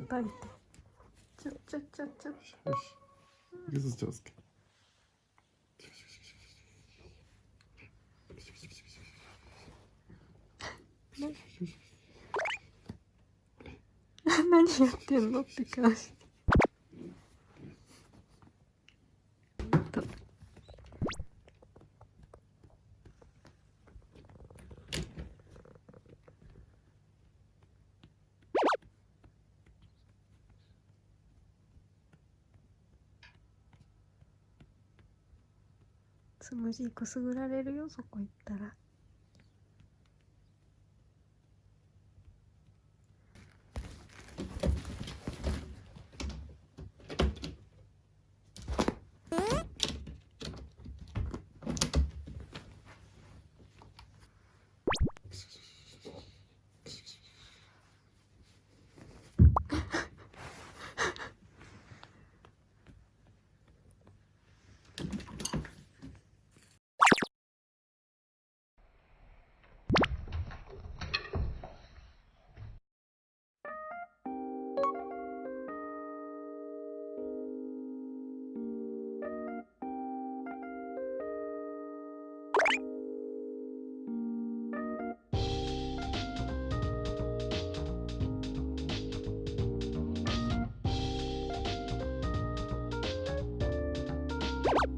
叩いてちょちょちょちょ。よし。ゆず上手 何やってんのって顔してつむじくすぐられるよそこ行ったら。you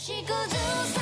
星屑さらういつでも